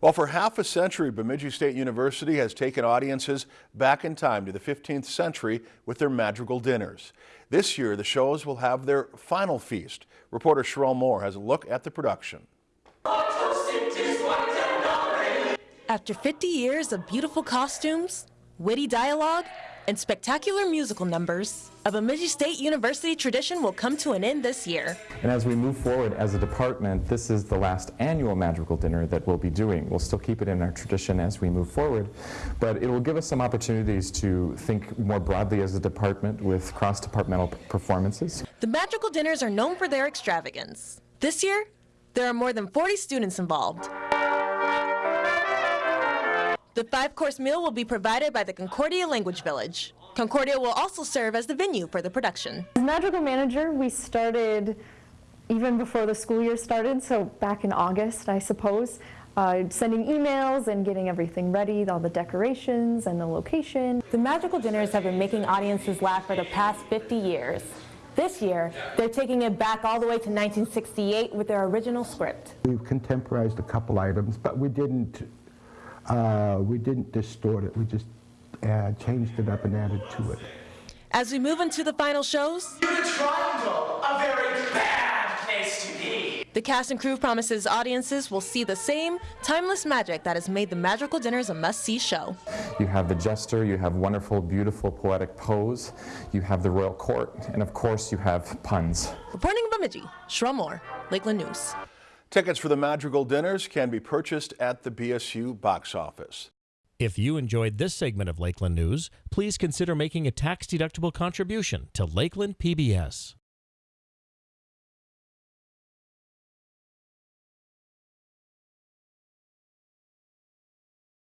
Well, for half a century, Bemidji State University has taken audiences back in time to the 15th century with their madrigal dinners. This year, the shows will have their final feast. Reporter Sherelle Moore has a look at the production. After 50 years of beautiful costumes, witty dialogue, and spectacular musical numbers, a Bemidji State University tradition will come to an end this year. And as we move forward as a department, this is the last annual Madrigal Dinner that we'll be doing. We'll still keep it in our tradition as we move forward, but it will give us some opportunities to think more broadly as a department with cross-departmental performances. The Madrigal Dinners are known for their extravagance. This year, there are more than 40 students involved. The five-course meal will be provided by the Concordia Language Village. Concordia will also serve as the venue for the production. As Madrigal Manager, we started even before the school year started, so back in August, I suppose, uh, sending emails and getting everything ready, all the decorations and the location. The Madrigal Dinners have been making audiences laugh for the past 50 years. This year, they're taking it back all the way to 1968 with their original script. We've contemporized a couple items, but we didn't uh, we didn't distort it. We just uh, changed it up and added to it. As we move into the final shows, the a very bad place to be. The cast and crew promises audiences will see the same timeless magic that has made the Madrigal Dinners a must-see show. You have the jester, you have wonderful, beautiful, poetic pose, you have the royal court, and of course you have puns. Reporting in Bemidji, Sherelle Moore, Lakeland News. Tickets for the Madrigal Dinners can be purchased at the BSU box office. If you enjoyed this segment of Lakeland News, please consider making a tax-deductible contribution to Lakeland PBS.